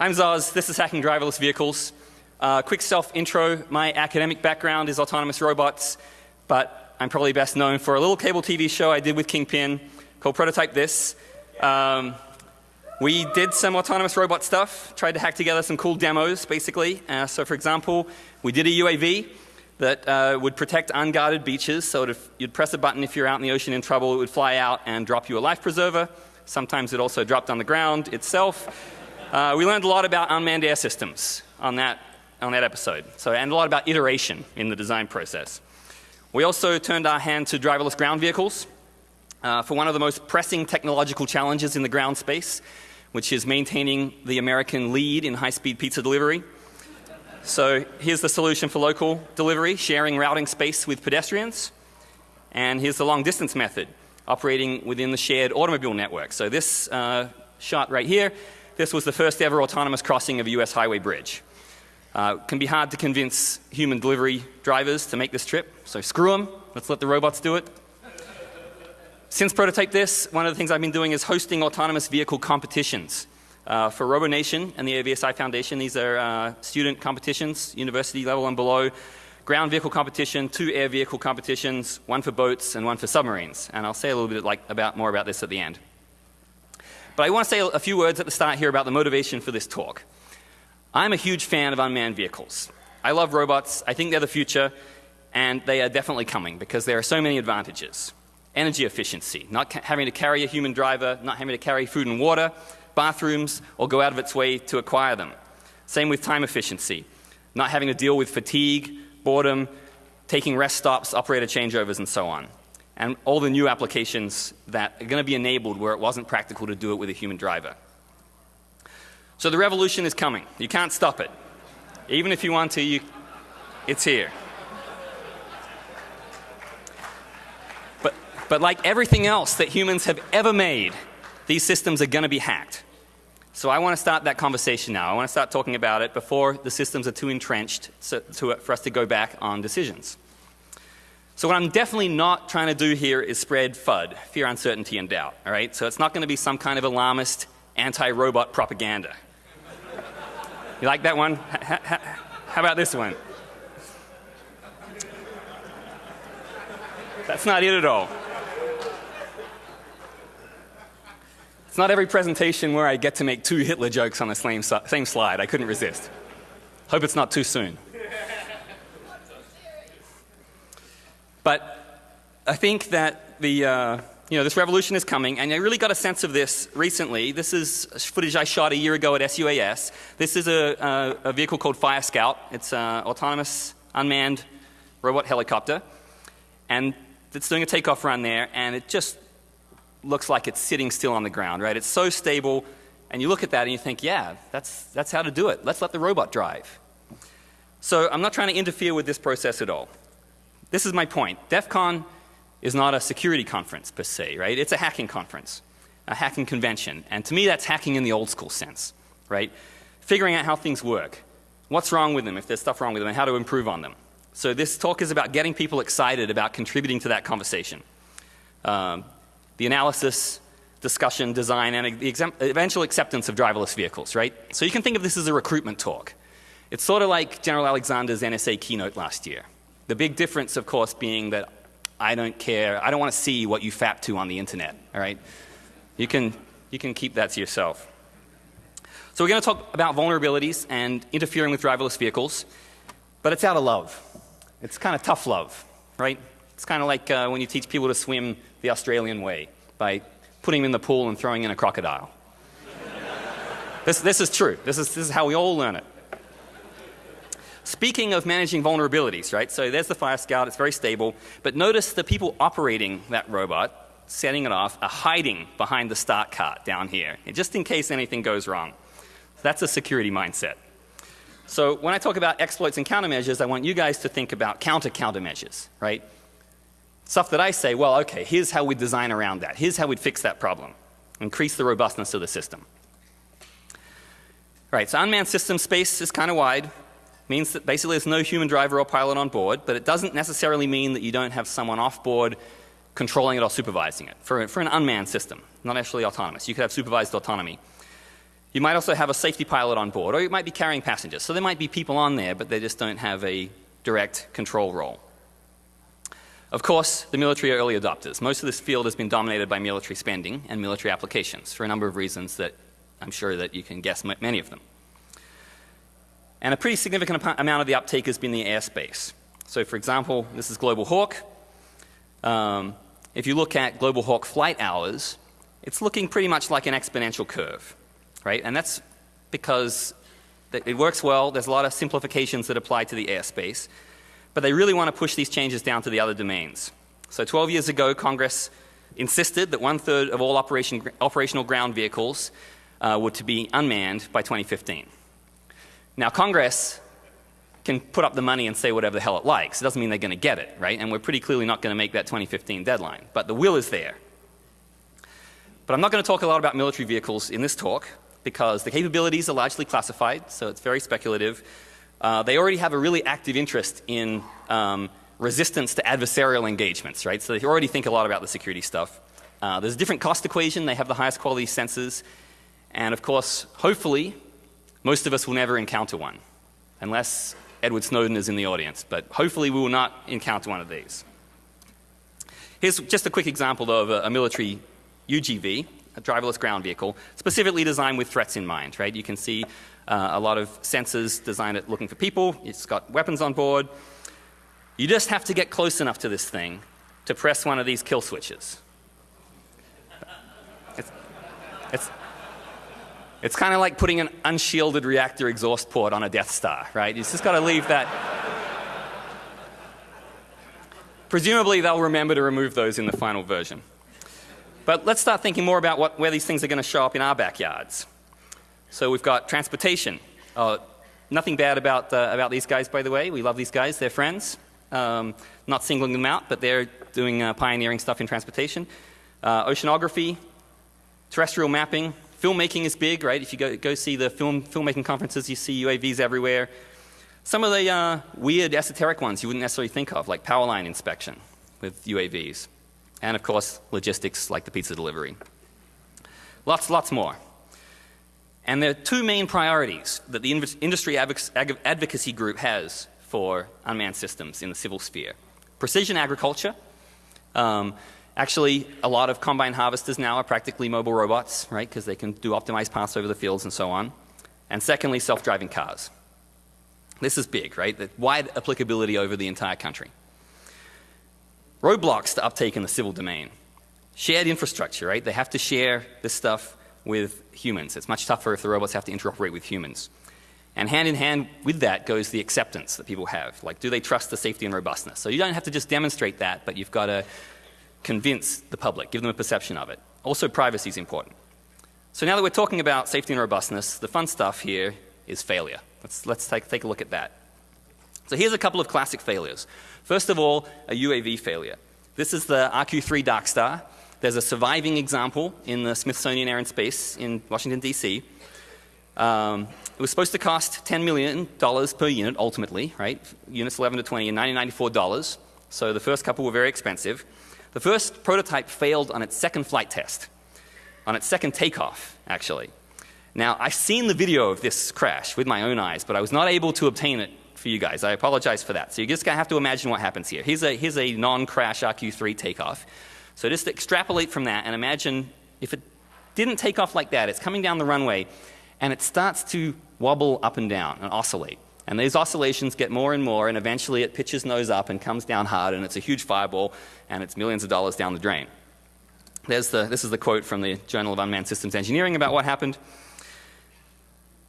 I'm Zoz. This is Hacking Driverless Vehicles. Uh, quick self intro. My academic background is autonomous robots, but I'm probably best known for a little cable TV show I did with Kingpin called Prototype This. Um, we did some autonomous robot stuff, tried to hack together some cool demos basically. Uh, so for example, we did a UAV that uh, would protect unguarded beaches. So if you'd press a button if you're out in the ocean in trouble, it would fly out and drop you a life preserver. Sometimes it also dropped on the ground itself. Uh, we learned a lot about unmanned air systems on that, on that episode. So, and a lot about iteration in the design process. We also turned our hand to driverless ground vehicles uh, for one of the most pressing technological challenges in the ground space, which is maintaining the American lead in high speed pizza delivery. So here's the solution for local delivery, sharing routing space with pedestrians. And here's the long distance method, operating within the shared automobile network. So this uh, shot right here this was the first ever autonomous crossing of a US highway bridge. Uh, can be hard to convince human delivery drivers to make this trip, so screw them, let's let the robots do it. Since Prototype This, one of the things I've been doing is hosting autonomous vehicle competitions. Uh, for RoboNation and the AUVSI Foundation, these are uh, student competitions, university level and below, ground vehicle competition, two air vehicle competitions, one for boats and one for submarines. And I'll say a little bit like, about, more about this at the end. But I want to say a few words at the start here about the motivation for this talk. I'm a huge fan of unmanned vehicles. I love robots. I think they're the future. And they are definitely coming because there are so many advantages. Energy efficiency, not having to carry a human driver, not having to carry food and water, bathrooms, or go out of its way to acquire them. Same with time efficiency, not having to deal with fatigue, boredom, taking rest stops, operator changeovers, and so on and all the new applications that are going to be enabled where it wasn't practical to do it with a human driver. So the revolution is coming. You can't stop it. Even if you want to, you, it's here. But, but like everything else that humans have ever made, these systems are going to be hacked. So I want to start that conversation now. I want to start talking about it before the systems are too entrenched so, to, for us to go back on decisions. So what I'm definitely not trying to do here is spread FUD, fear, uncertainty, and doubt. All right? So it's not going to be some kind of alarmist anti-robot propaganda. You like that one? How about this one? That's not it at all. It's not every presentation where I get to make two Hitler jokes on the same, same slide. I couldn't resist. Hope it's not too soon. But I think that the, uh, you know, this revolution is coming, and I really got a sense of this recently. This is footage I shot a year ago at SUAS. This is a, a, a vehicle called Fire Scout. It's an autonomous, unmanned robot helicopter, and it's doing a takeoff run there, and it just looks like it's sitting still on the ground, right? It's so stable, and you look at that and you think, yeah, that's, that's how to do it. Let's let the robot drive. So I'm not trying to interfere with this process at all. This is my point. DEF CON is not a security conference per se, right? It's a hacking conference, a hacking convention. And to me that's hacking in the old school sense, right? Figuring out how things work, what's wrong with them, if there's stuff wrong with them, and how to improve on them. So this talk is about getting people excited about contributing to that conversation. Um, the analysis, discussion, design, and the eventual acceptance of driverless vehicles, right? So you can think of this as a recruitment talk. It's sort of like General Alexander's NSA keynote last year. The big difference, of course, being that I don't care, I don't want to see what you fap to on the internet, all right? You can, you can keep that to yourself. So we're going to talk about vulnerabilities and interfering with driverless vehicles, but it's out of love. It's kind of tough love, right? It's kind of like uh, when you teach people to swim the Australian way by putting them in the pool and throwing in a crocodile. this, this is true. This is, this is how we all learn it. Speaking of managing vulnerabilities, right? So there's the Fire Scout, it's very stable. But notice the people operating that robot, setting it off, are hiding behind the start cart down here, just in case anything goes wrong. So That's a security mindset. So when I talk about exploits and countermeasures, I want you guys to think about counter countermeasures, right? Stuff that I say, well, okay, here's how we design around that. Here's how we'd fix that problem. Increase the robustness of the system. Right, so unmanned system space is kind of wide means that basically there's no human driver or pilot on board, but it doesn't necessarily mean that you don't have someone off board controlling it or supervising it for, for an unmanned system, not actually autonomous. You could have supervised autonomy. You might also have a safety pilot on board, or you might be carrying passengers. So there might be people on there, but they just don't have a direct control role. Of course, the military are early adopters. Most of this field has been dominated by military spending and military applications for a number of reasons that I'm sure that you can guess many of them. And a pretty significant amount of the uptake has been the airspace. So, for example, this is Global Hawk. Um, if you look at Global Hawk flight hours, it's looking pretty much like an exponential curve, right? And that's because it works well. There's a lot of simplifications that apply to the airspace. But they really want to push these changes down to the other domains. So 12 years ago, Congress insisted that one third of all operation, operational ground vehicles uh, were to be unmanned by 2015. Now, Congress can put up the money and say whatever the hell it likes. It doesn't mean they're going to get it, right? And we're pretty clearly not going to make that 2015 deadline. But the will is there. But I'm not going to talk a lot about military vehicles in this talk because the capabilities are largely classified, so it's very speculative. Uh, they already have a really active interest in um, resistance to adversarial engagements, right? So they already think a lot about the security stuff. Uh, there's a different cost equation. They have the highest quality sensors. And of course, hopefully, most of us will never encounter one, unless Edward Snowden is in the audience. But hopefully, we will not encounter one of these. Here's just a quick example of a, a military UGV, a driverless ground vehicle, specifically designed with threats in mind, right? You can see uh, a lot of sensors designed at looking for people. It's got weapons on board. You just have to get close enough to this thing to press one of these kill switches. It's, it's, it's kind of like putting an unshielded reactor exhaust port on a Death Star, right? You just got to leave that. Presumably, they'll remember to remove those in the final version. But let's start thinking more about what, where these things are going to show up in our backyards. So we've got transportation. Uh, nothing bad about, uh, about these guys, by the way. We love these guys. They're friends. Um, not singling them out, but they're doing uh, pioneering stuff in transportation. Uh, oceanography, terrestrial mapping, filmmaking is big, right? If you go, go see the film, filmmaking conferences, you see UAVs everywhere. Some of the uh, weird esoteric ones you wouldn't necessarily think of, like power line inspection with UAVs. And of course, logistics like the pizza delivery. Lots, lots more. And there are two main priorities that the industry advocacy group has for unmanned systems in the civil sphere. Precision agriculture. Um, actually, a lot of combine harvesters now are practically mobile robots, right, because they can do optimized paths over the fields and so on. And secondly, self-driving cars. This is big, right? The wide applicability over the entire country. Roadblocks to uptake in the civil domain. Shared infrastructure, right? They have to share this stuff with humans. It's much tougher if the robots have to interoperate with humans. And hand in hand with that goes the acceptance that people have. Like, do they trust the safety and robustness? So you don't have to just demonstrate that, but you've got to convince the public, give them a perception of it. Also, privacy is important. So now that we're talking about safety and robustness, the fun stuff here is failure. Let's, let's take, take a look at that. So here's a couple of classic failures. First of all, a UAV failure. This is the RQ-3 Darkstar. There's a surviving example in the Smithsonian Air and Space in Washington, D.C. Um, it was supposed to cost $10 million per unit ultimately, right? Units 11 to 20 and $1994. So the first couple were very expensive. The first prototype failed on its second flight test, on its second takeoff, actually. Now, I've seen the video of this crash with my own eyes, but I was not able to obtain it for you guys. I apologize for that. So you're just going to have to imagine what happens here. Here's a, here's a non-crash RQ-3 takeoff. So just extrapolate from that and imagine if it didn't take off like that, it's coming down the runway and it starts to wobble up and down and oscillate. And these oscillations get more and more and eventually it pitches nose up and comes down hard and it's a huge fireball and it's millions of dollars down the drain. There's the, this is the quote from the Journal of Unmanned Systems Engineering about what happened.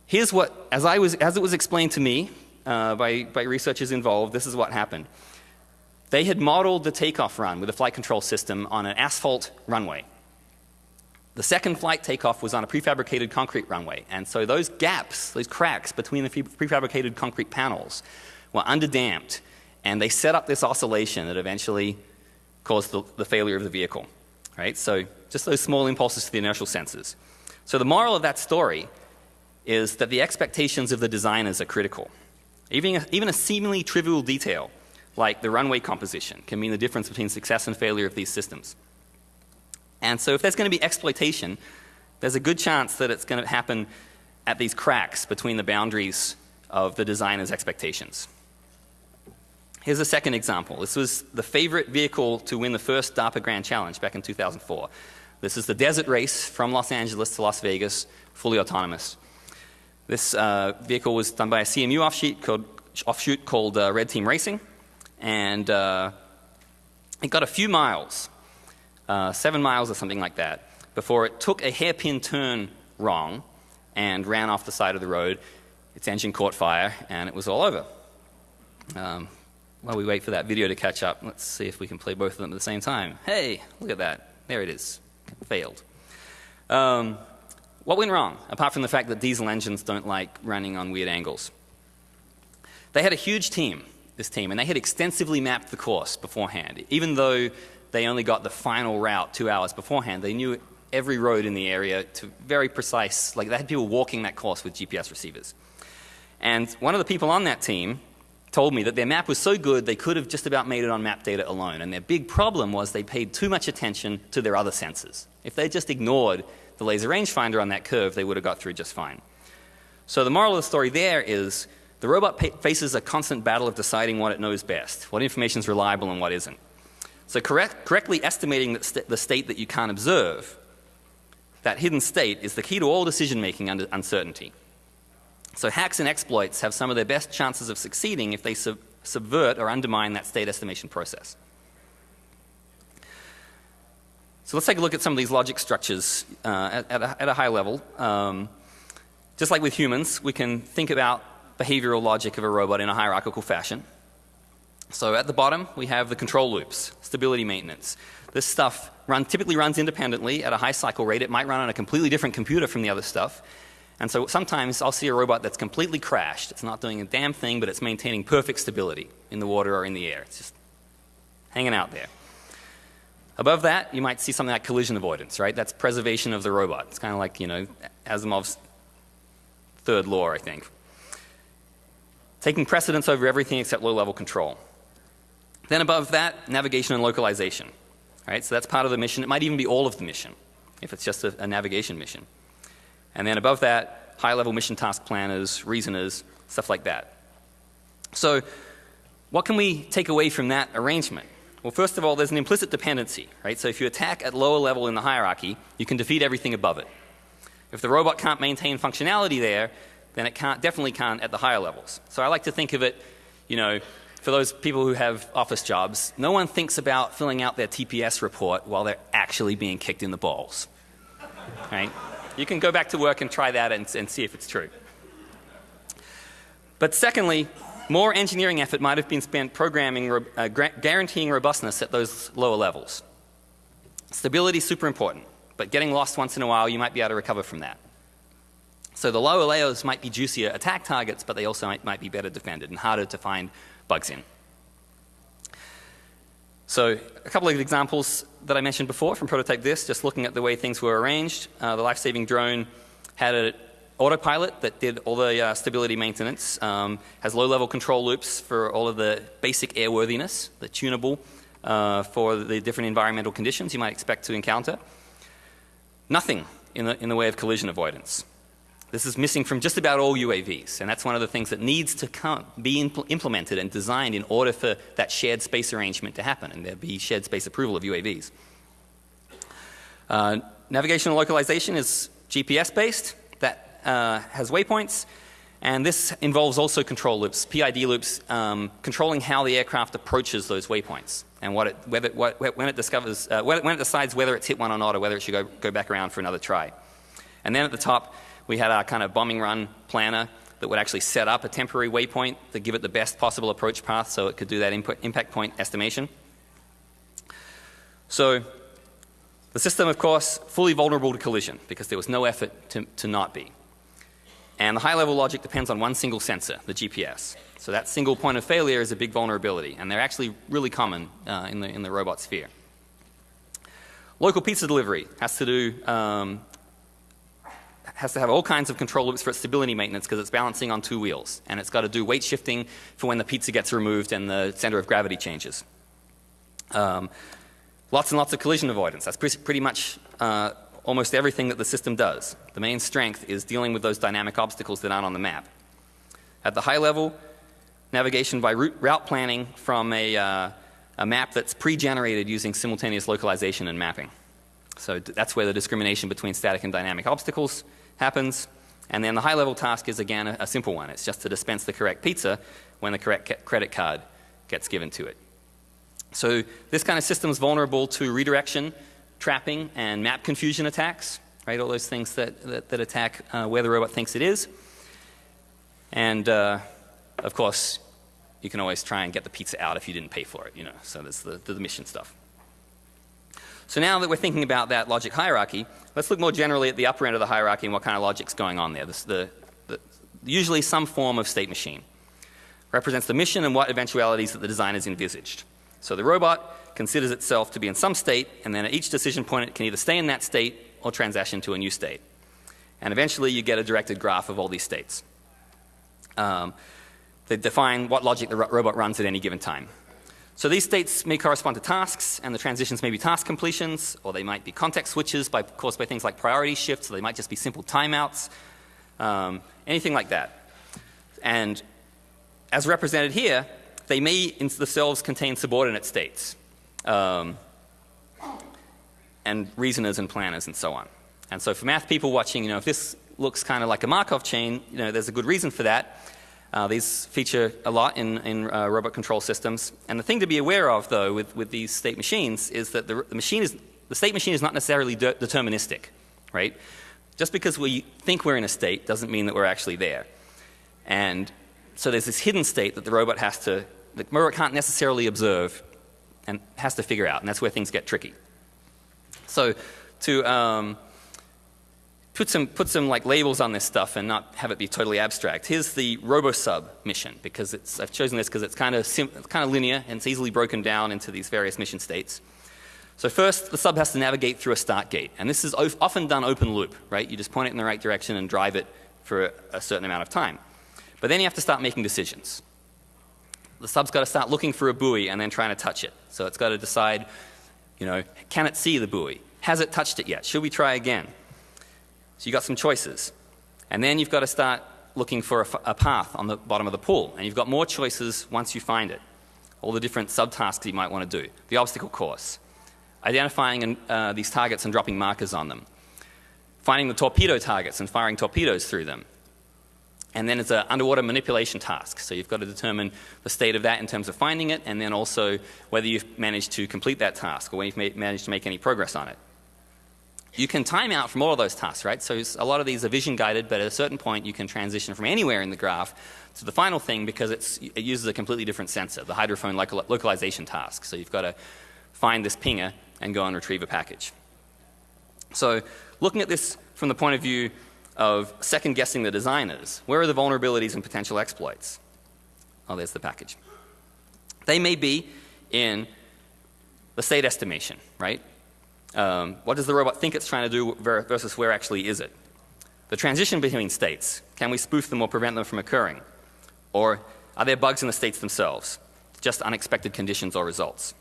Here's what, as, I was, as it was explained to me uh, by, by researchers involved, this is what happened. They had modeled the takeoff run with a flight control system on an asphalt runway. The second flight takeoff was on a prefabricated concrete runway, and so those gaps, those cracks between the prefabricated concrete panels were underdamped, and they set up this oscillation that eventually caused the, the failure of the vehicle. Right? So just those small impulses to the inertial sensors. So the moral of that story is that the expectations of the designers are critical. Even a, even a seemingly trivial detail like the runway composition can mean the difference between success and failure of these systems. And so if there's going to be exploitation, there's a good chance that it's going to happen at these cracks between the boundaries of the designer's expectations. Here's a second example. This was the favorite vehicle to win the first DARPA Grand Challenge back in 2004. This is the desert race from Los Angeles to Las Vegas, fully autonomous. This uh, vehicle was done by a CMU offshoot called, offshoot called uh, Red Team Racing, and uh, it got a few miles, uh, seven miles or something like that, before it took a hairpin turn wrong and ran off the side of the road. Its engine caught fire, and it was all over. Um, while we wait for that video to catch up, let's see if we can play both of them at the same time. Hey, look at that. There it is. Failed. Um, what went wrong, apart from the fact that diesel engines don't like running on weird angles? They had a huge team, this team, and they had extensively mapped the course beforehand. Even though they only got the final route two hours beforehand, they knew every road in the area to very precise, like they had people walking that course with GPS receivers. And one of the people on that team told me that their map was so good they could have just about made it on map data alone. And their big problem was they paid too much attention to their other sensors. If they just ignored the laser rangefinder on that curve, they would have got through just fine. So the moral of the story there is the robot faces a constant battle of deciding what it knows best, what information is reliable and what isn't. So correct, correctly estimating the, st the state that you can't observe, that hidden state is the key to all decision making under uncertainty. So hacks and exploits have some of their best chances of succeeding if they sub subvert or undermine that state estimation process. So let's take a look at some of these logic structures uh, at, at, a, at, a, high level. Um, just like with humans, we can think about behavioral logic of a robot in a hierarchical fashion. So at the bottom, we have the control loops, stability maintenance. This stuff run, typically runs independently at a high cycle rate. It might run on a completely different computer from the other stuff. And so sometimes I'll see a robot that's completely crashed. It's not doing a damn thing, but it's maintaining perfect stability in the water or in the air. It's just hanging out there. Above that, you might see something like collision avoidance, right? That's preservation of the robot. It's kind of like, you know, Asimov's third law, I think. Taking precedence over everything except low level control. Then above that, navigation and localization. Right? So that's part of the mission. It might even be all of the mission if it's just a, a navigation mission. And then above that, high level mission task planners, reasoners, stuff like that. So what can we take away from that arrangement? Well, first of all, there's an implicit dependency, right? So if you attack at lower level in the hierarchy, you can defeat everything above it. If the robot can't maintain functionality there, then it can't, definitely can't at the higher levels. So I like to think of it, you know, for those people who have office jobs, no one thinks about filling out their TPS report while they're actually being kicked in the balls, right? You can go back to work and try that and, and see if it's true. But secondly, more engineering effort might have been spent programming, uh, guaranteeing robustness at those lower levels. Stability is super important, but getting lost once in a while, you might be able to recover from that. So the lower layers might be juicier attack targets, but they also might, might be better defended and harder to find bugs in. So a couple of examples that I mentioned before from Prototype This, just looking at the way things were arranged. Uh, the life-saving drone had an autopilot that did all the uh, stability maintenance, um, has low-level control loops for all of the basic airworthiness, the tunable uh, for the different environmental conditions you might expect to encounter. Nothing in the, in the way of collision avoidance. This is missing from just about all UAVs, and that's one of the things that needs to come, be impl implemented and designed in order for that shared space arrangement to happen and there be shared space approval of UAVs. Uh, navigational localization is GPS based, that uh, has waypoints, and this involves also control loops, PID loops, um, controlling how the aircraft approaches those waypoints and what it, whether, what, when it discovers, uh, when it decides whether it's hit one or not or whether it should go, go back around for another try. And then at the top, we had our kind of bombing run planner that would actually set up a temporary waypoint to give it the best possible approach path so it could do that input, impact point estimation. So the system, of course, fully vulnerable to collision because there was no effort to, to not be. And the high level logic depends on one single sensor, the GPS. So that single point of failure is a big vulnerability and they're actually really common uh, in, the, in the robot sphere. Local pizza delivery has to do um, has to have all kinds of control loops for its stability maintenance because it's balancing on two wheels. And it's got to do weight shifting for when the pizza gets removed and the center of gravity changes. Um, lots and lots of collision avoidance. That's pretty much uh, almost everything that the system does. The main strength is dealing with those dynamic obstacles that aren't on the map. At the high level, navigation by route, route planning from a, uh, a map that's pre-generated using simultaneous localization and mapping. So that's where the discrimination between static and dynamic obstacles happens. And then the high level task is again a, a simple one. It's just to dispense the correct pizza when the correct credit card gets given to it. So this kind of system is vulnerable to redirection, trapping, and map confusion attacks, right? All those things that, that, that attack uh, where the robot thinks it is. And uh, of course, you can always try and get the pizza out if you didn't pay for it, you know. So there's the, the mission stuff. So now that we're thinking about that logic hierarchy, let's look more generally at the upper end of the hierarchy and what kind of logic's going on there. This, the, the, usually some form of state machine represents the mission and what eventualities that the designers envisaged. So the robot considers itself to be in some state, and then at each decision point it can either stay in that state or transition to a new state. And eventually you get a directed graph of all these states. Um, they define what logic the ro robot runs at any given time. So these states may correspond to tasks, and the transitions may be task completions, or they might be context switches by, caused by things like priority shifts, or they might just be simple timeouts, um, anything like that. And as represented here, they may in themselves contain subordinate states, um, and reasoners and planners and so on. And so for math people watching, you know, if this looks kind of like a Markov chain, you know, there's a good reason for that. Uh, these feature a lot in, in uh, robot control systems. And the thing to be aware of, though, with, with these state machines is that the, the machine is, the state machine is not necessarily de deterministic, right? Just because we think we're in a state doesn't mean that we're actually there. And so there's this hidden state that the robot has to, the robot can't necessarily observe and has to figure out, and that's where things get tricky. So to um, put some, put some like labels on this stuff and not have it be totally abstract. Here's the RoboSub mission because it's, I've chosen this because it's kind of kind of linear and it's easily broken down into these various mission states. So first, the sub has to navigate through a start gate, and this is often done open loop, right? You just point it in the right direction and drive it for a, a certain amount of time. But then you have to start making decisions. The sub's got to start looking for a buoy and then trying to touch it. So it's got to decide, you know, can it see the buoy? Has it touched it yet? Should we try again? So you've got some choices. And then you've got to start looking for a, a, path on the bottom of the pool. And you've got more choices once you find it. All the different subtasks you might want to do. The obstacle course. Identifying uh, these targets and dropping markers on them. Finding the torpedo targets and firing torpedoes through them. And then it's an underwater manipulation task. So you've got to determine the state of that in terms of finding it and then also whether you've managed to complete that task or whether you've managed to make any progress on it. You can time out from all of those tasks, right? So a lot of these are vision guided, but at a certain point you can transition from anywhere in the graph to the final thing because it uses a completely different sensor, the hydrophone local localization task. So you've got to find this pinger and go and retrieve a package. So looking at this from the point of view of second guessing the designers, where are the vulnerabilities and potential exploits? Oh, there's the package. They may be in the state estimation, right? Um, what does the robot think it's trying to do versus where actually is it? The transition between states, can we spoof them or prevent them from occurring? Or are there bugs in the states themselves? Just unexpected conditions or results?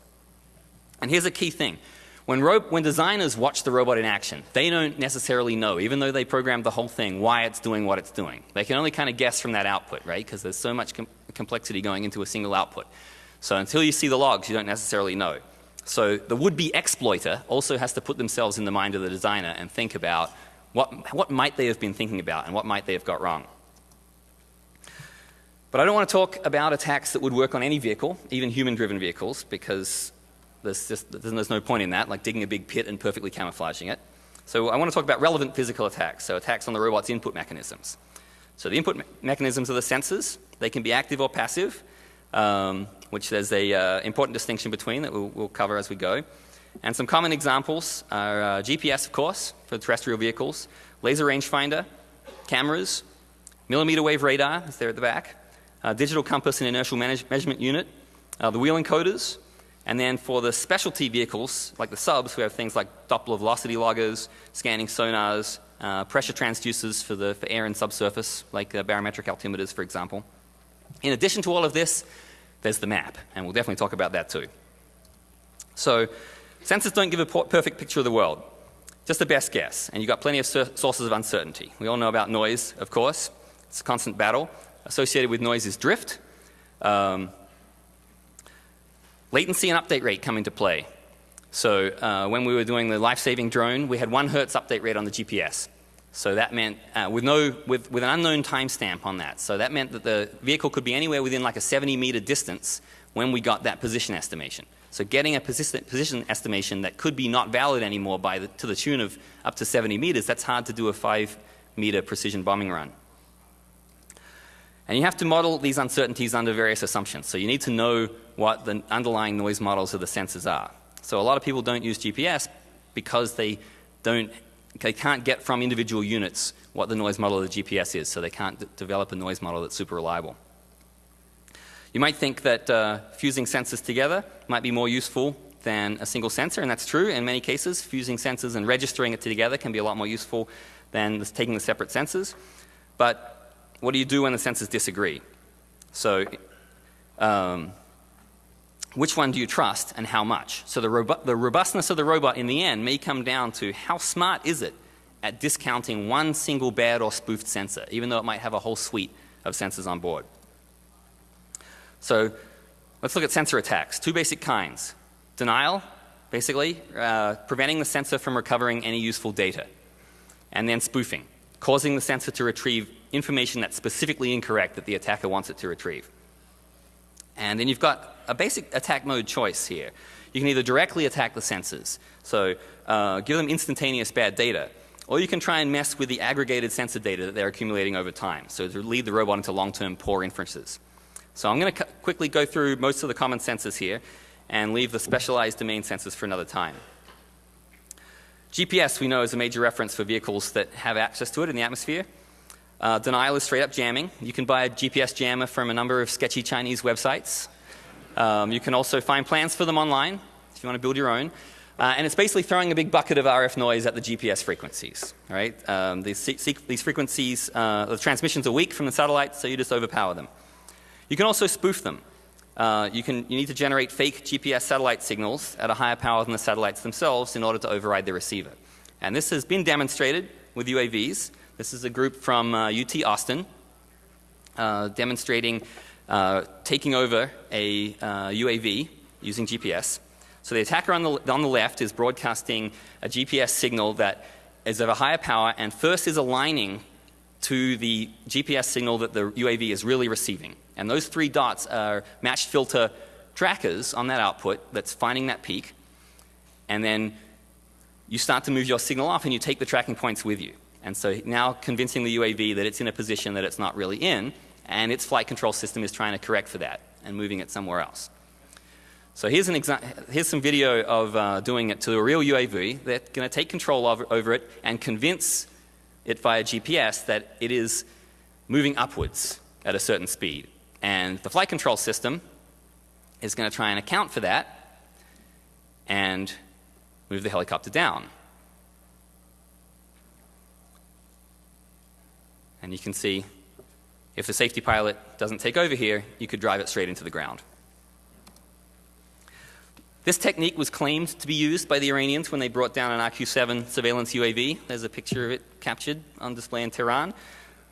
And here's a key thing. When, when, designers watch the robot in action, they don't necessarily know, even though they programmed the whole thing, why it's doing what it's doing. They can only kind of guess from that output, right? Because there's so much com complexity going into a single output. So until you see the logs, you don't necessarily know. So the would-be exploiter also has to put themselves in the mind of the designer and think about what, what might they have been thinking about and what might they have got wrong. But I don't want to talk about attacks that would work on any vehicle, even human-driven vehicles, because there's, just, there's no point in that, like digging a big pit and perfectly camouflaging it. So I want to talk about relevant physical attacks, so attacks on the robot's input mechanisms. So the input me mechanisms are the sensors. They can be active or passive um, which there's an uh, important distinction between that we'll, we'll, cover as we go. And some common examples are uh, GPS, of course, for terrestrial vehicles, laser rangefinder, cameras, millimeter wave radar, is there at the back, uh, digital compass and inertial measurement unit, uh, the wheel encoders, and then for the specialty vehicles, like the subs, we have things like Doppler velocity loggers, scanning sonars, uh, pressure transducers for, the, for air and subsurface, like uh, barometric altimeters, for example. In addition to all of this, there's the map, and we'll definitely talk about that too. So, sensors don't give a perfect picture of the world. just the best guess, and you've got plenty of sources of uncertainty. We all know about noise, of course. It's a constant battle. Associated with noise is drift. Um, latency and update rate come into play. So uh, when we were doing the life-saving drone, we had one hertz update rate on the GPS. So that meant uh, with no with, with an unknown timestamp on that. So that meant that the vehicle could be anywhere within like a 70 meter distance when we got that position estimation. So getting a position, position estimation that could be not valid anymore by the, to the tune of up to 70 meters, that's hard to do a 5 meter precision bombing run. And you have to model these uncertainties under various assumptions. So you need to know what the underlying noise models of the sensors are. So a lot of people don't use GPS because they don't they can't get from individual units what the noise model of the GPS is, so they can't develop a noise model that's super reliable. You might think that uh, fusing sensors together might be more useful than a single sensor, and that's true in many cases. Fusing sensors and registering it together can be a lot more useful than taking the separate sensors. But what do you do when the sensors disagree? So um, which one do you trust and how much? So the, robu the robustness of the robot in the end may come down to how smart is it at discounting one single bad or spoofed sensor, even though it might have a whole suite of sensors on board. So let's look at sensor attacks. Two basic kinds. Denial, basically, uh, preventing the sensor from recovering any useful data. And then spoofing, causing the sensor to retrieve information that's specifically incorrect that the attacker wants it to retrieve. And then you've got a basic attack mode choice here. You can either directly attack the sensors, so uh, give them instantaneous bad data, or you can try and mess with the aggregated sensor data that they're accumulating over time, so to lead the robot into long-term poor inferences. So I'm going to quickly go through most of the common sensors here and leave the specialized domain sensors for another time. GPS we know is a major reference for vehicles that have access to it in the atmosphere. Uh, denial is straight up jamming. You can buy a GPS jammer from a number of sketchy Chinese websites. Um, you can also find plans for them online if you want to build your own. Uh, and it's basically throwing a big bucket of RF noise at the GPS frequencies. Right? Um, these, these, frequencies, uh, the transmissions are weak from the satellites, so you just overpower them. You can also spoof them. Uh, you, can, you need to generate fake GPS satellite signals at a higher power than the satellites themselves in order to override the receiver. And this has been demonstrated with UAVs. This is a group from UT uh, Austin uh, demonstrating uh, taking over a uh, UAV using GPS. So the attacker on the, on the left is broadcasting a GPS signal that is of a higher power and first is aligning to the GPS signal that the UAV is really receiving. And those three dots are matched filter trackers on that output that's finding that peak. And then you start to move your signal off and you take the tracking points with you. And so now convincing the UAV that it's in a position that it's not really in and its flight control system is trying to correct for that and moving it somewhere else. So here's, an here's some video of uh, doing it to a real UAV. They're going to take control over, over it and convince it via GPS that it is moving upwards at a certain speed. And the flight control system is going to try and account for that and move the helicopter down. And you can see if the safety pilot doesn't take over here, you could drive it straight into the ground. This technique was claimed to be used by the Iranians when they brought down an RQ-7 surveillance UAV. There's a picture of it captured on display in Tehran.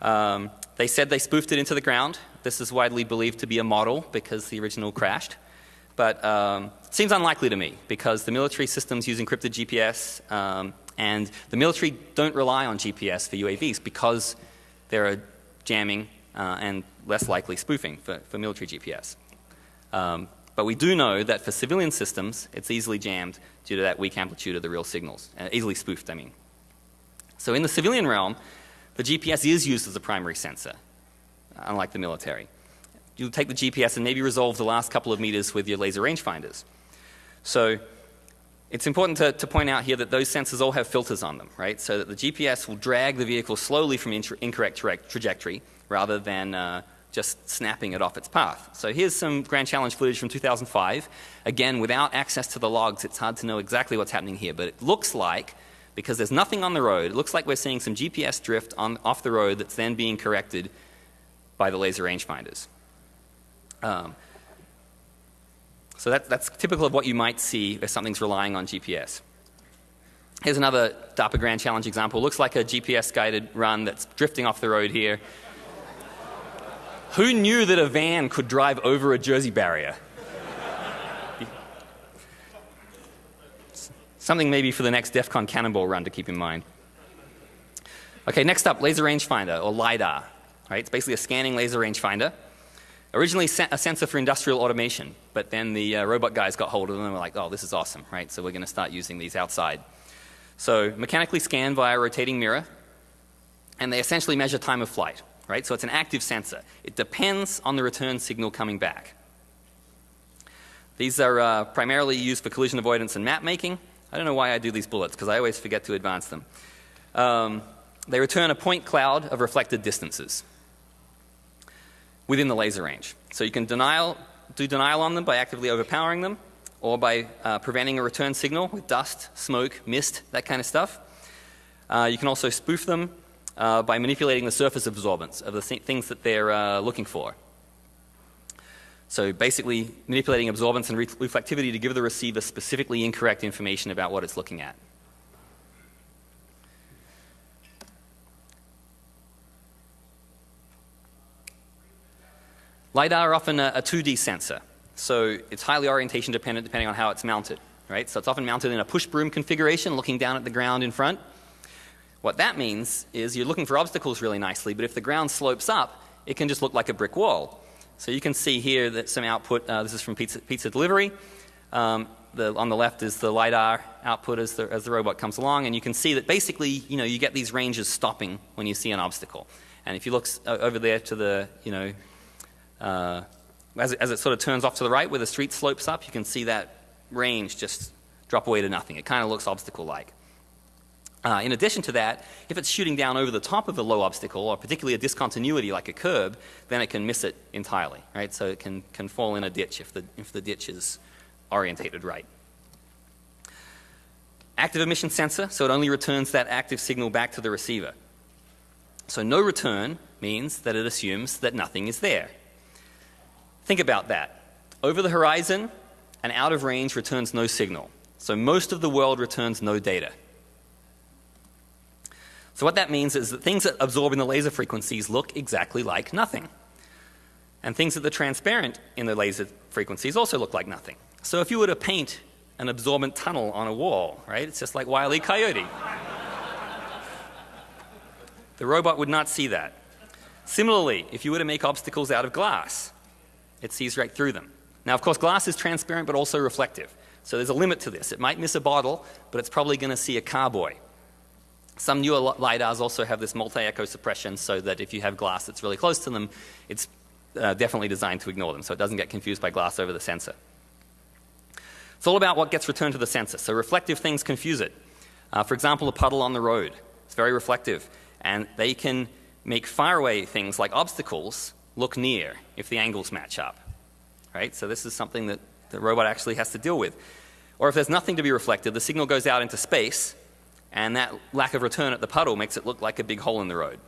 Um, they said they spoofed it into the ground. This is widely believed to be a model because the original crashed. But um, it seems unlikely to me because the military systems use encrypted GPS um, and the military don't rely on GPS for UAVs because there are jamming uh, and less likely spoofing for, for military GPS. Um, but we do know that for civilian systems, it's easily jammed due to that weak amplitude of the real signals, uh, easily spoofed, I mean. So in the civilian realm, the GPS is used as a primary sensor, unlike the military. You'll take the GPS and maybe resolve the last couple of meters with your laser rangefinders. So it's important to, to, point out here that those sensors all have filters on them, right? So that the GPS will drag the vehicle slowly from incorrect tra trajectory rather than uh, just snapping it off its path. So here's some Grand Challenge footage from 2005. Again, without access to the logs, it's hard to know exactly what's happening here, but it looks like, because there's nothing on the road, it looks like we're seeing some GPS drift on, off the road that's then being corrected by the laser rangefinders. Um, so that, that's typical of what you might see if something's relying on GPS. Here's another DARPA Grand Challenge example. Looks like a GPS guided run that's drifting off the road here. Who knew that a van could drive over a Jersey barrier? Something maybe for the next DEF CON Cannonball run to keep in mind. Okay, next up, laser rangefinder or LiDAR. Right? It's basically a scanning laser rangefinder. Originally a sensor for industrial automation, but then the uh, robot guys got hold of them and were like, oh, this is awesome, right? So we're going to start using these outside. So mechanically scan via a rotating mirror, and they essentially measure time of flight, right? So it's an active sensor. It depends on the return signal coming back. These are uh, primarily used for collision avoidance and map making. I don't know why I do these bullets, because I always forget to advance them. Um, they return a point cloud of reflected distances within the laser range. So you can denial, do denial on them by actively overpowering them, or by uh, preventing a return signal with dust, smoke, mist, that kind of stuff. Uh, you can also spoof them uh, by manipulating the surface absorbance of the things that they're uh, looking for. So basically manipulating absorbance and reflectivity to give the receiver specifically incorrect information about what it's looking at. LiDAR are often a, a 2D sensor. So it's highly orientation dependent depending on how it's mounted, right? So it's often mounted in a push broom configuration looking down at the ground in front. What that means is you're looking for obstacles really nicely, but if the ground slopes up, it can just look like a brick wall. So you can see here that some output, uh, this is from pizza, pizza delivery. Um, the, on the left is the LiDAR output as the, as the robot comes along, and you can see that basically, you know, you get these ranges stopping when you see an obstacle. And if you look uh, over there to the, you know, uh, as, it, as it sort of turns off to the right where the street slopes up, you can see that range just drop away to nothing. It kind of looks obstacle-like. Uh, in addition to that, if it's shooting down over the top of a low obstacle, or particularly a discontinuity like a curb, then it can miss it entirely, right? So it can, can fall in a ditch if the, if the ditch is orientated right. Active emission sensor, so it only returns that active signal back to the receiver. So no return means that it assumes that nothing is there. Think about that. Over the horizon, and out of range returns no signal. So most of the world returns no data. So what that means is that things that absorb in the laser frequencies look exactly like nothing. And things that are transparent in the laser frequencies also look like nothing. So if you were to paint an absorbent tunnel on a wall, right, it's just like Wile E. Coyote. the robot would not see that. Similarly, if you were to make obstacles out of glass, it sees right through them. Now, of course, glass is transparent but also reflective. So there's a limit to this. It might miss a bottle, but it's probably going to see a carboy. Some newer LiDARs also have this multi-echo suppression so that if you have glass that's really close to them, it's uh, definitely designed to ignore them so it doesn't get confused by glass over the sensor. It's all about what gets returned to the sensor. So reflective things confuse it. Uh, for example, a puddle on the road. It's very reflective. And they can make faraway things like obstacles look near if the angles match up. Right? So this is something that the robot actually has to deal with. Or if there's nothing to be reflected, the signal goes out into space and that lack of return at the puddle makes it look like a big hole in the road.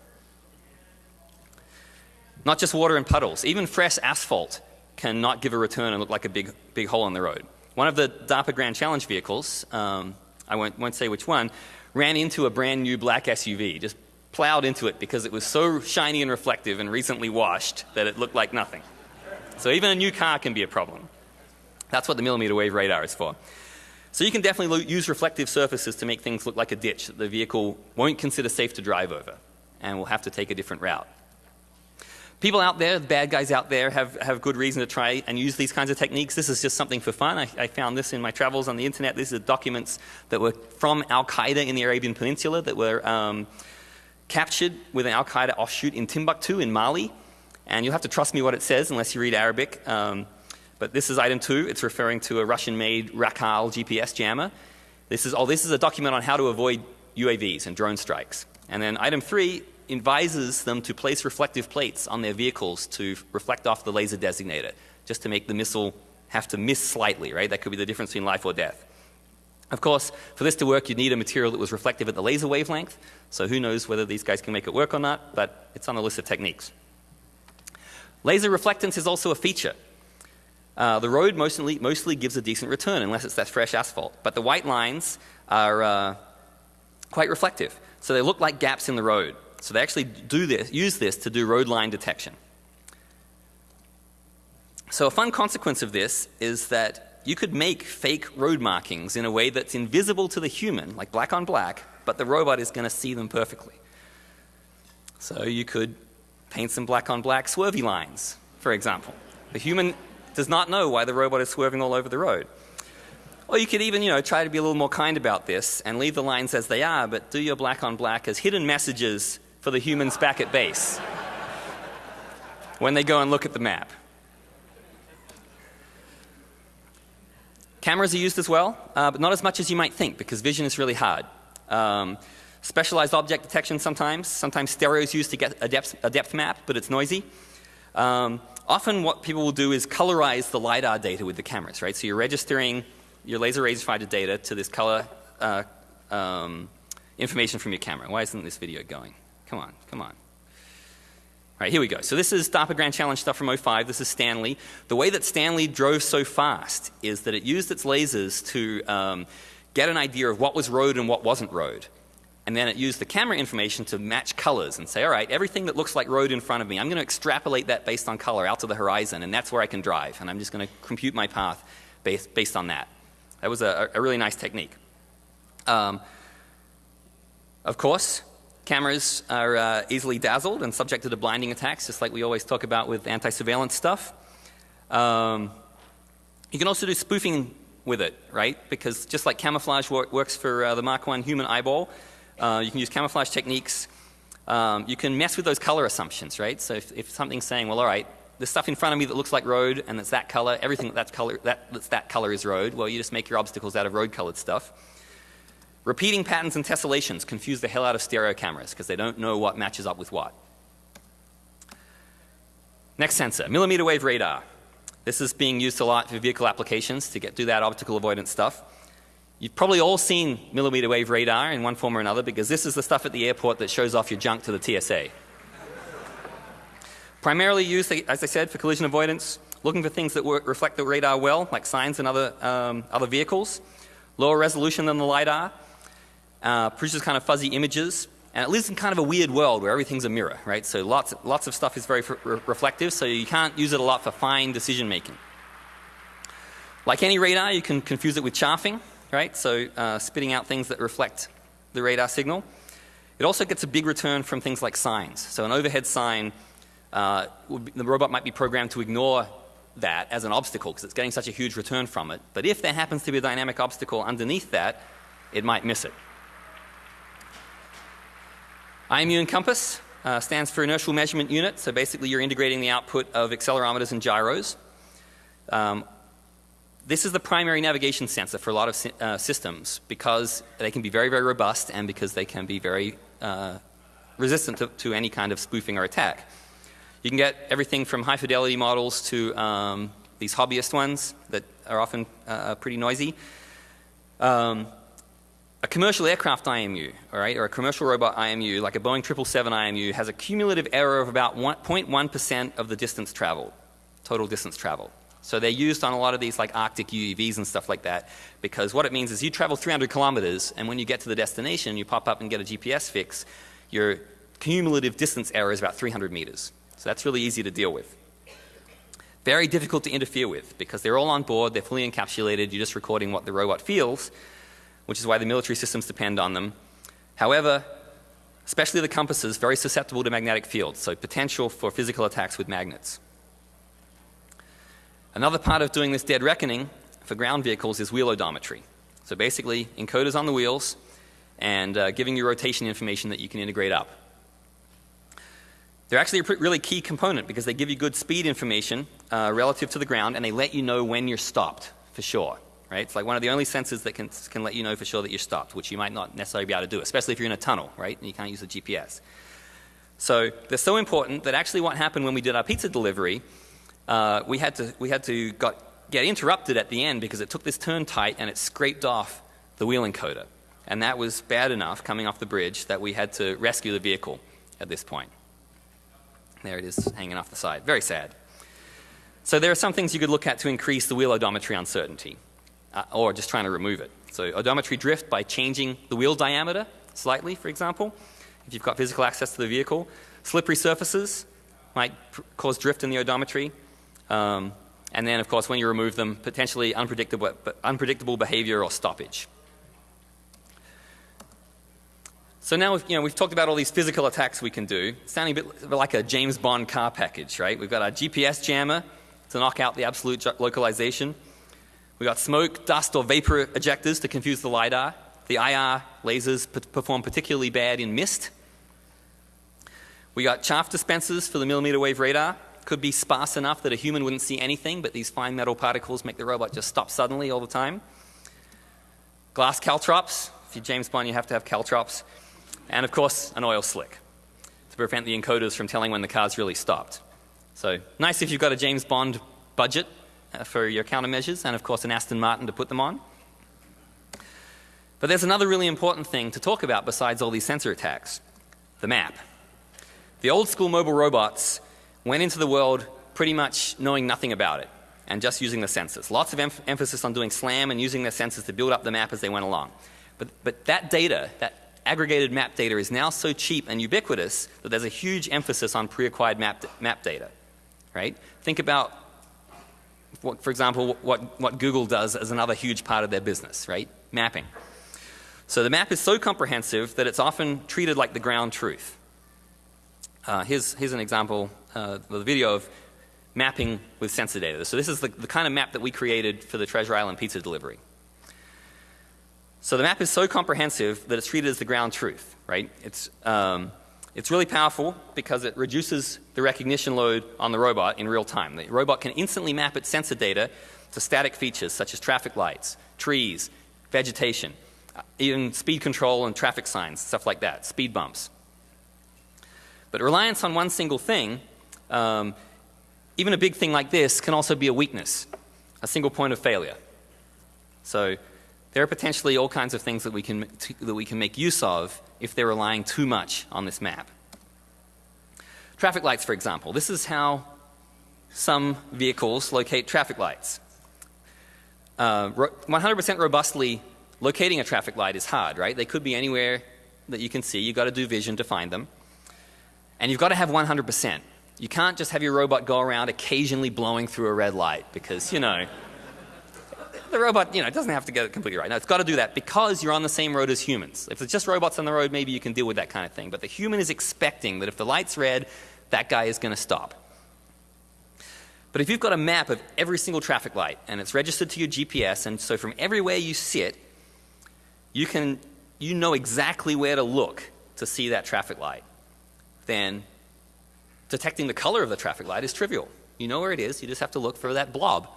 Not just water and puddles, even fresh asphalt can not give a return and look like a big, big hole in the road. One of the DARPA Grand Challenge vehicles, um, I won't, won't say which one, ran into a brand new black SUV, just plowed into it because it was so shiny and reflective and recently washed that it looked like nothing. So even a new car can be a problem. That's what the millimeter wave radar is for. So you can definitely use reflective surfaces to make things look like a ditch that the vehicle won't consider safe to drive over and will have to take a different route. People out there, the bad guys out there, have, have good reason to try and use these kinds of techniques. This is just something for fun. I, I found this in my travels on the internet. These are documents that were from Al Qaeda in the Arabian Peninsula that were um, captured with an Al Qaeda offshoot in Timbuktu in Mali. And you'll have to trust me what it says unless you read Arabic. Um, but this is item two. It's referring to a Russian-made Rakal GPS jammer. This is, oh, this is a document on how to avoid UAVs and drone strikes. And then item three advises them to place reflective plates on their vehicles to reflect off the laser designator, just to make the missile have to miss slightly, right? That could be the difference between life or death. Of course, for this to work, you'd need a material that was reflective at the laser wavelength. So who knows whether these guys can make it work or not, but it's on the list of techniques. Laser reflectance is also a feature. Uh, the road mostly, mostly gives a decent return unless it's that fresh asphalt. But the white lines are, uh, quite reflective. So they look like gaps in the road. So they actually do this, use this to do road line detection. So a fun consequence of this is that you could make fake road markings in a way that's invisible to the human, like black on black, but the robot is going to see them perfectly. So you could paint some black on black swervy lines, for example. The human does not know why the robot is swerving all over the road. Or you could even, you know, try to be a little more kind about this and leave the lines as they are, but do your black on black as hidden messages for the humans back at base when they go and look at the map. Cameras are used as well, uh, but not as much as you might think because vision is really hard. Um, specialized object detection sometimes. Sometimes stereo is used to get a depth, a depth map, but it's noisy. Um, often what people will do is colorize the LiDAR data with the cameras, right? So you're registering your laser rangefinder data to this color uh, um, information from your camera. Why isn't this video going? Come on, come on. All right, here we go. So this is DARPA Grand Challenge stuff from 05. This is Stanley. The way that Stanley drove so fast is that it used its lasers to um, get an idea of what was road and what wasn't road. And then it used the camera information to match colors and say, all right, everything that looks like road in front of me, I'm going to extrapolate that based on color out to the horizon, and that's where I can drive. And I'm just going to compute my path based, based on that. That was a, a really nice technique. Um, of course, Cameras are uh, easily dazzled and subjected to blinding attacks, just like we always talk about with anti-surveillance stuff. Um, you can also do spoofing with it, right? Because just like camouflage wor works for uh, the Mark I human eyeball, uh, you can use camouflage techniques. Um, you can mess with those color assumptions, right? So if, if, something's saying, well, all right, there's stuff in front of me that looks like road and it's that color, everything that's color, that, that's that color is road, well, you just make your obstacles out of road colored stuff. Repeating patterns and tessellations confuse the hell out of stereo cameras because they don't know what matches up with what. Next sensor, millimeter wave radar. This is being used a lot for vehicle applications to get do that obstacle avoidance stuff. You've probably all seen millimeter wave radar in one form or another because this is the stuff at the airport that shows off your junk to the TSA. Primarily used, as I said, for collision avoidance, looking for things that work, reflect the radar well, like signs and other, um, other vehicles. Lower resolution than the LiDAR, uh, produces kind of fuzzy images, and it lives in kind of a weird world where everything's a mirror, right? So lots, lots of stuff is very re reflective, so you can't use it a lot for fine decision making. Like any radar, you can confuse it with chaffing, right? So uh, spitting out things that reflect the radar signal. It also gets a big return from things like signs. So an overhead sign, uh, be, the robot might be programmed to ignore that as an obstacle because it's getting such a huge return from it. But if there happens to be a dynamic obstacle underneath that, it might miss it. IMU Encompass uh, stands for Inertial Measurement Unit. So basically you're integrating the output of accelerometers and gyros. Um, this is the primary navigation sensor for a lot of uh, systems because they can be very, very robust and because they can be very uh, resistant to, to, any kind of spoofing or attack. You can get everything from high fidelity models to um, these hobbyist ones that are often uh, pretty noisy. Um, a commercial aircraft IMU, all right, or a commercial robot IMU, like a Boeing 777 IMU, has a cumulative error of about 0.1% of the distance traveled, total distance traveled. So they're used on a lot of these like Arctic UUVs and stuff like that because what it means is you travel 300 kilometers and when you get to the destination you pop up and get a GPS fix, your cumulative distance error is about 300 meters. So that's really easy to deal with. Very difficult to interfere with because they're all on board, they're fully encapsulated, you're just recording what the robot feels which is why the military systems depend on them. However, especially the compasses, very susceptible to magnetic fields, so potential for physical attacks with magnets. Another part of doing this dead reckoning for ground vehicles is wheel odometry. So basically, encoders on the wheels and uh, giving you rotation information that you can integrate up. They're actually a really key component because they give you good speed information uh, relative to the ground and they let you know when you're stopped for sure right? It's like one of the only sensors that can, can let you know for sure that you're stopped, which you might not necessarily be able to do, especially if you're in a tunnel, right? And you can't use the GPS. So they're so important that actually what happened when we did our pizza delivery, uh, we had to, we had to got, get interrupted at the end because it took this turn tight and it scraped off the wheel encoder. And that was bad enough coming off the bridge that we had to rescue the vehicle at this point. There it is hanging off the side. Very sad. So there are some things you could look at to increase the wheel odometry uncertainty uh, or just trying to remove it. So odometry drift by changing the wheel diameter. slightly, for example, if you've got physical access to the vehicle. Slippery surfaces might cause drift in the odometry. Um, and then, of course, when you remove them, potentially unpredictable, unpredictable behavior or stoppage. So now we've, you know, we've talked about all these physical attacks we can do, sounding a bit like a James Bond car package, right? We've got our GPS jammer to knock out the absolute localization. We've got smoke, dust, or vapor ejectors to confuse the LiDAR. The IR lasers perform particularly bad in mist. We got chaff dispensers for the millimeter wave radar. Could be sparse enough that a human wouldn't see anything, but these fine metal particles make the robot just stop suddenly all the time. Glass caltrops. If you're James Bond, you have to have caltrops. And of course, an oil slick to prevent the encoders from telling when the car's really stopped. So nice if you've got a James Bond budget Uh, for your countermeasures, and of course an Aston Martin to put them on. But there's another really important thing to talk about besides all these sensor attacks, the map. The old school mobile robots went into the world pretty much knowing nothing about it and just using the sensors. Lots of em emphasis on doing SLAM and using their sensors to build up the map as they went along. But, but that data, that aggregated map data is now so cheap and ubiquitous that there's a huge emphasis on pre-acquired map, map data, right? Think about, for example, what, what Google does as another huge part of their business, right? Mapping. So the map is so comprehensive that it's often treated like the ground truth. Uh, here's, here's an example, uh, the video of mapping with sensor data. So this is the, the kind of map that we created for the Treasure Island pizza delivery. So the map is so comprehensive that it's treated as the ground truth, right? It's, um, it's really powerful because it reduces the recognition load on the robot in real time. The robot can instantly map its sensor data to static features such as traffic lights, trees, vegetation, uh, even speed control and traffic signs, stuff like that, speed bumps. But reliance on one single thing, um, even a big thing like this, can also be a weakness, a single point of failure. So there are potentially all kinds of things that we can, that we can make use of if they're relying too much on this map. Traffic lights, for example. This is how some vehicles locate traffic lights. 100% uh, robustly locating a traffic light is hard, right? They could be anywhere that you can see. You've got to do vision to find them. And you've got to have 100%. You can't just have your robot go around occasionally blowing through a red light because, you know, the robot, you know, it doesn't have to get it completely right. No, it's got to do that because you're on the same road as humans. If it's just robots on the road, maybe you can deal with that kind of thing. But the human is expecting that if the light's red, that guy is going to stop. But if you've got a map of every single traffic light and it's registered to your GPS, and so from everywhere you sit, you can, you know exactly where to look to see that traffic light then detecting the color of the traffic light is trivial. You know where it is, you just have to look for that blob.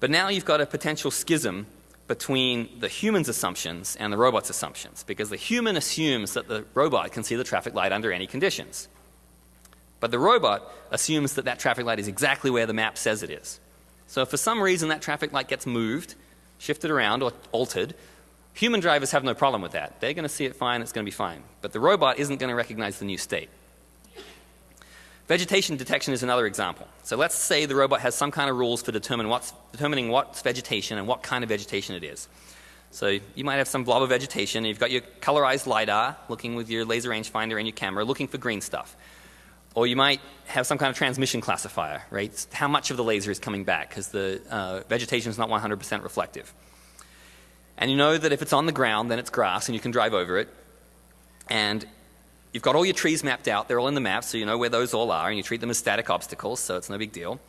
But now you've got a potential schism between the human's assumptions and the robot's assumptions because the human assumes that the robot can see the traffic light under any conditions. But the robot assumes that that traffic light is exactly where the map says it is. So if for some reason that traffic light gets moved, shifted around or altered, Human drivers have no problem with that. They're going to see it fine, it's going to be fine. But the robot isn't going to recognize the new state. Vegetation detection is another example. So let's say the robot has some kind of rules for determine what's, determining what's vegetation and what kind of vegetation it is. So you might have some blob of vegetation you've got your colorized LiDAR looking with your laser rangefinder and your camera looking for green stuff. Or you might have some kind of transmission classifier, right? How much of the laser is coming back because the uh, vegetation is not 100% reflective. And you know that if it's on the ground, then it's grass and you can drive over it. And you've got all your trees mapped out. They're all in the map, so you know where those all are, and you treat them as static obstacles, so it's no big deal.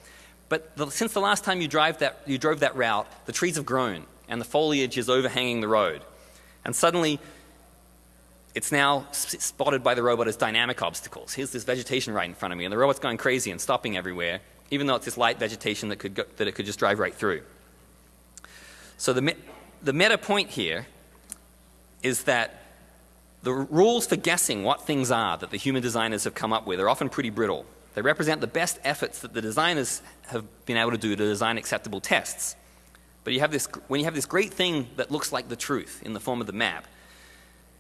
But the, since the last time you, drive that, you drove that route, the trees have grown, and the foliage is overhanging the road. And suddenly, it's now spotted by the robot as dynamic obstacles. Here's this vegetation right in front of me, and the robot's going crazy and stopping everywhere, even though it's this light vegetation that, could go, that it could just drive right through. So the, the meta point here is that the rules for guessing what things are that the human designers have come up with are often pretty brittle. They represent the best efforts that the designers have been able to do to design acceptable tests. But you have this, when you have this great thing that looks like the truth in the form of the map,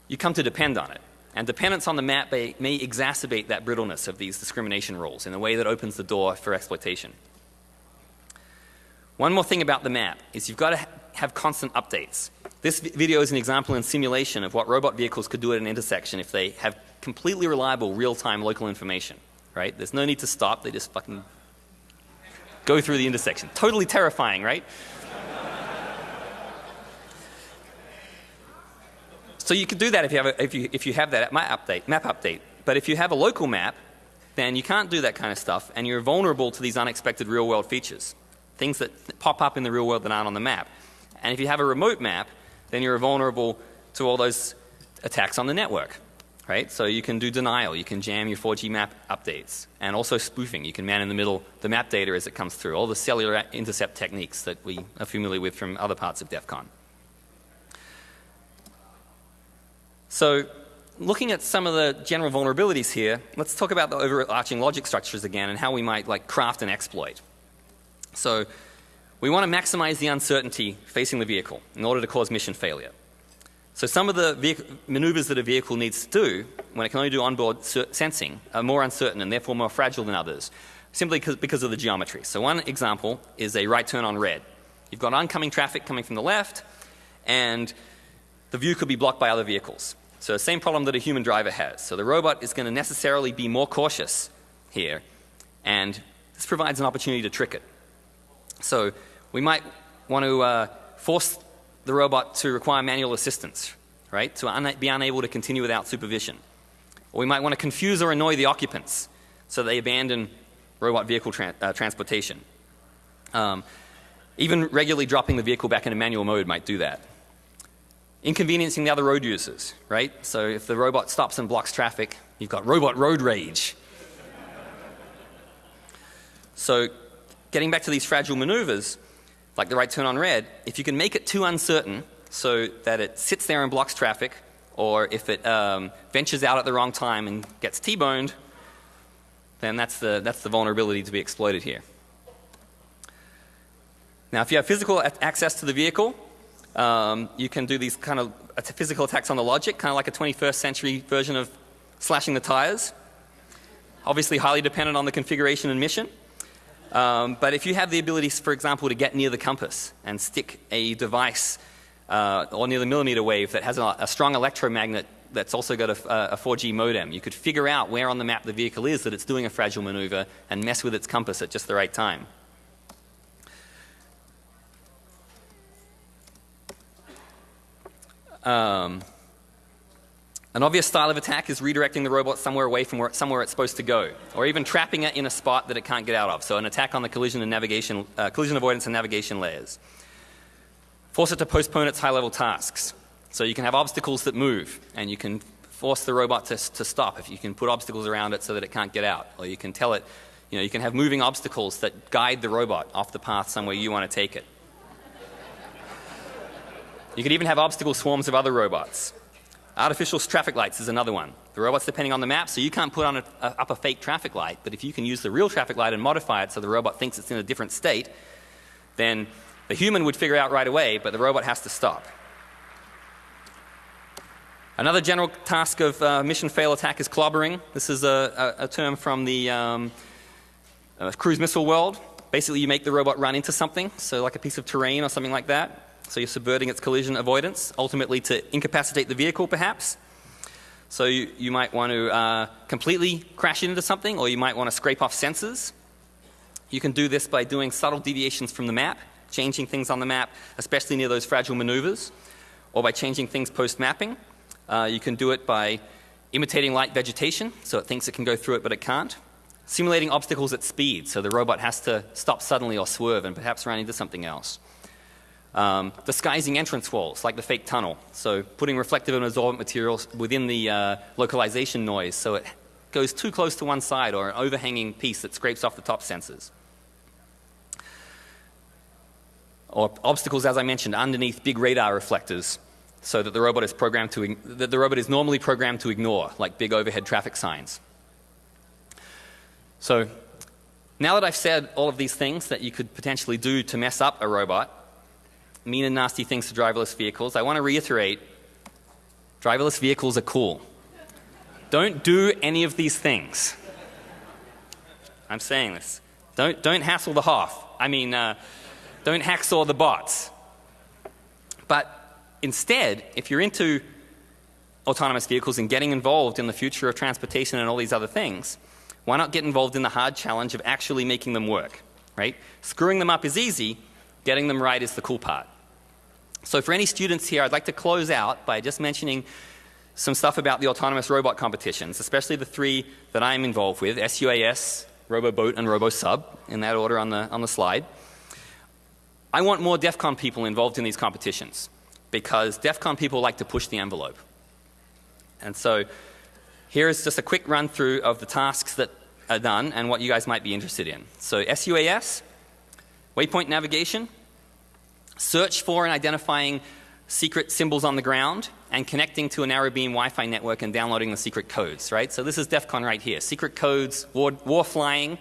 you come to depend on it. And dependence on the map may, may exacerbate that brittleness of these discrimination rules in a way that opens the door for exploitation. One more thing about the map is you've got to have constant updates. This video is an example in simulation of what robot vehicles could do at an intersection if they have completely reliable real-time local information, right? There's no need to stop. They just fucking go through the intersection. Totally terrifying, right? so you could do that if you have, a, if you, if you have that map update, map update. But if you have a local map, then you can't do that kind of stuff and you're vulnerable to these unexpected real world features. Things that pop up in the real world that aren't on the map. And if you have a remote map, then you're vulnerable to all those attacks on the network. Right? So you can do denial, you can jam your 4G map updates, and also spoofing. You can man in the middle the map data as it comes through, all the cellular intercept techniques that we are familiar with from other parts of DEF CON. So looking at some of the general vulnerabilities here, let's talk about the overarching logic structures again and how we might like craft an exploit. So we want to maximize the uncertainty facing the vehicle in order to cause mission failure. So some of the maneuvers that a vehicle needs to do when it can only do onboard sensing are more uncertain and therefore more fragile than others simply because of the geometry. So one example is a right turn on red. You've got oncoming traffic coming from the left and the view could be blocked by other vehicles. So the same problem that a human driver has. So the robot is going to necessarily be more cautious here and this provides an opportunity to trick it. So we might want to uh, force the robot to require manual assistance, right, to un be unable to continue without supervision. Or we might want to confuse or annoy the occupants so they abandon robot vehicle tra uh, transportation. Um, even regularly dropping the vehicle back into manual mode might do that inconveniencing the other road users, right? So if the robot stops and blocks traffic, you've got robot road rage. so getting back to these fragile maneuvers, like the right turn on red, if you can make it too uncertain so that it sits there and blocks traffic, or if it um, ventures out at the wrong time and gets T-boned, then that's the, that's the vulnerability to be exploited here. Now if you have physical access to the vehicle, um, you can do these kind of physical attacks on the logic, kind of like a 21st century version of slashing the tires. Obviously highly dependent on the configuration and mission. Um, but if you have the ability, for example, to get near the compass and stick a device uh, or near the millimeter wave that has a, a strong electromagnet that's also got a, a, 4G modem, you could figure out where on the map the vehicle is that it's doing a fragile maneuver and mess with its compass at just the right time. Um, an obvious style of attack is redirecting the robot somewhere away from where, somewhere it's supposed to go, or even trapping it in a spot that it can't get out of. So an attack on the collision and navigation, uh, collision avoidance and navigation layers. Force it to postpone its high-level tasks. So you can have obstacles that move, and you can force the robot to, to stop. If you can put obstacles around it so that it can't get out, or you can tell it, you know, you can have moving obstacles that guide the robot off the path somewhere you want to take it. You can even have obstacle swarms of other robots. Artificial traffic lights is another one. The robot's depending on the map, so you can't put on a, a, up a fake traffic light, but if you can use the real traffic light and modify it so the robot thinks it's in a different state, then the human would figure out right away, but the robot has to stop. Another general task of uh, mission fail attack is clobbering. This is a, a, a term from the um, uh, cruise missile world. Basically, you make the robot run into something, so like a piece of terrain or something like that. So you're subverting its collision avoidance, ultimately to incapacitate the vehicle perhaps. So you, you might want to uh, completely crash into something or you might want to scrape off sensors. You can do this by doing subtle deviations from the map, changing things on the map, especially near those fragile maneuvers, or by changing things post-mapping. Uh, you can do it by imitating light vegetation, so it thinks it can go through it but it can't. Simulating obstacles at speed, so the robot has to stop suddenly or swerve and perhaps run into something else. Um, disguising entrance walls like the fake tunnel. So putting reflective and absorbent materials within the uh, localization noise so it goes too close to one side or an overhanging piece that scrapes off the top sensors. Or obstacles as I mentioned underneath big radar reflectors so that the robot is programmed to that the robot is normally programmed to ignore like big overhead traffic signs. So now that I've said all of these things that you could potentially do to mess up a robot mean and nasty things to driverless vehicles, I want to reiterate driverless vehicles are cool. Don't do any of these things. I'm saying this. Don't, don't hassle the Hoff. I mean, uh, don't hacksaw the bots. But instead, if you're into autonomous vehicles and getting involved in the future of transportation and all these other things, why not get involved in the hard challenge of actually making them work, right? Screwing them up is easy, getting them right is the cool part. So for any students here, I'd like to close out by just mentioning some stuff about the autonomous robot competitions, especially the three that I'm involved with, SUAS, RoboBoat, and RoboSub, in that order on the, on the slide. I want more DEF CON people involved in these competitions because DEF CON people like to push the envelope. And so here is just a quick run through of the tasks that are done and what you guys might be interested in. So SUAS, waypoint navigation, search for and identifying secret symbols on the ground, and connecting to a narrowbeam Wi-Fi network and downloading the secret codes, right? So this is DEF CON right here. Secret codes, war, war flying,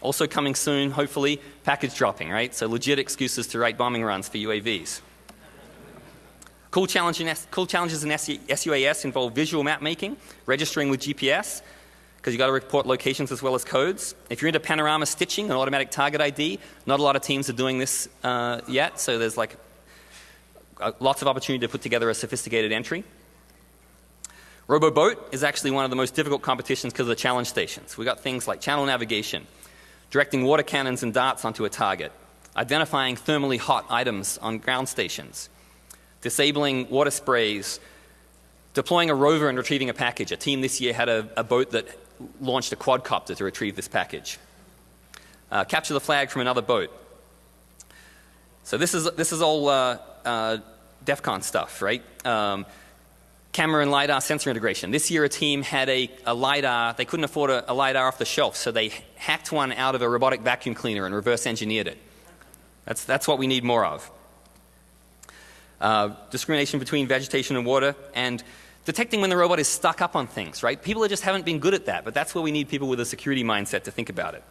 also coming soon, hopefully, package dropping, right? So legit excuses to write bombing runs for UAVs. Cool, challenge in cool challenges in SUAS involve visual map making, registering with GPS, because you've got to report locations as well as codes. If you're into panorama stitching and automatic target ID, not a lot of teams are doing this uh, yet, so there's like lots of opportunity to put together a sophisticated entry. RoboBoat is actually one of the most difficult competitions because of the challenge stations. We've got things like channel navigation, directing water cannons and darts onto a target, identifying thermally hot items on ground stations, disabling water sprays, deploying a rover and retrieving a package. A team this year had a, a boat that launched a quadcopter to retrieve this package. Uh, capture the flag from another boat. So this is, this is all uh, uh, DEF CON stuff, right? Um, camera and LiDAR sensor integration. This year a team had a, a LiDAR, they couldn't afford a, a, LiDAR off the shelf, so they hacked one out of a robotic vacuum cleaner and reverse engineered it. That's, that's what we need more of uh, discrimination between vegetation and water, and detecting when the robot is stuck up on things, right? People just haven't been good at that, but that's where we need people with a security mindset to think about it.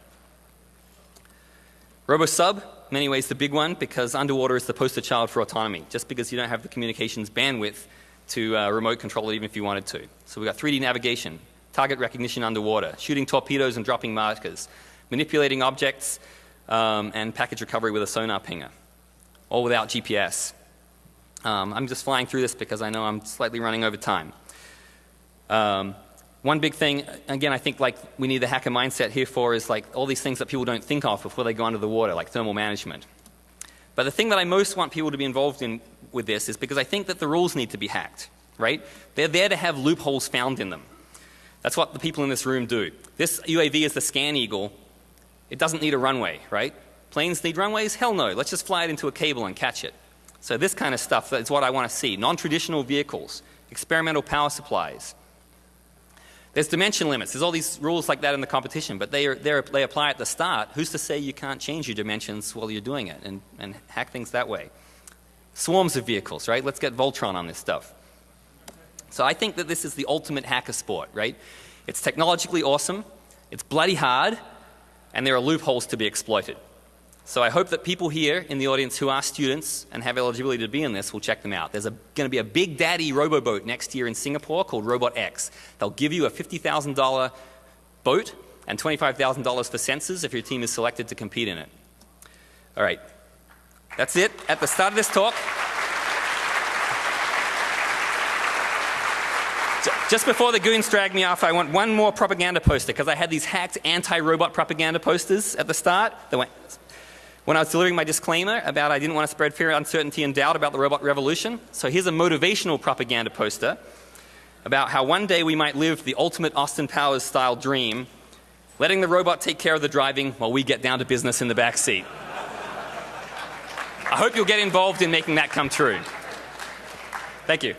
RoboSub, many ways the big one, because underwater is the poster child for autonomy, just because you don't have the communications bandwidth to uh, remote control it even if you wanted to. So we've got 3D navigation, target recognition underwater, shooting torpedoes and dropping markers, manipulating objects, um, and package recovery with a sonar pinger, all without GPS. Um, I'm just flying through this because I know I'm slightly running over time. Um, one big thing, again, I think like we need the hacker mindset here for is like all these things that people don't think of before they go under the water, like thermal management. But the thing that I most want people to be involved in with this is because I think that the rules need to be hacked, right? They're there to have loopholes found in them. That's what the people in this room do. This UAV is the ScanEagle. It doesn't need a runway, right? Planes need runways? Hell no. Let's just fly it into a cable and catch it. So this kind of stuff is what I want to see. Non-traditional vehicles, experimental power supplies. There's dimension limits. There's all these rules like that in the competition, but they, are, they apply at the start. Who's to say you can't change your dimensions while you're doing it and, and hack things that way? Swarms of vehicles, right? Let's get Voltron on this stuff. So I think that this is the ultimate hacker sport, right? It's technologically awesome, it's bloody hard, and there are loopholes to be exploited. So I hope that people here in the audience who are students and have eligibility to be in this will check them out. There's going to be a big daddy roboboat next year in Singapore called RobotX. They'll give you a $50,000 boat and $25,000 for sensors if your team is selected to compete in it. All right. That's it at the start of this talk. Just before the goons drag me off, I want one more propaganda poster because I had these hacked anti-robot propaganda posters at the start that went when I was delivering my disclaimer about I didn't want to spread fear, uncertainty, and doubt about the robot revolution. So here's a motivational propaganda poster about how one day we might live the ultimate Austin Powers style dream, letting the robot take care of the driving while we get down to business in the back seat. I hope you'll get involved in making that come true. Thank you.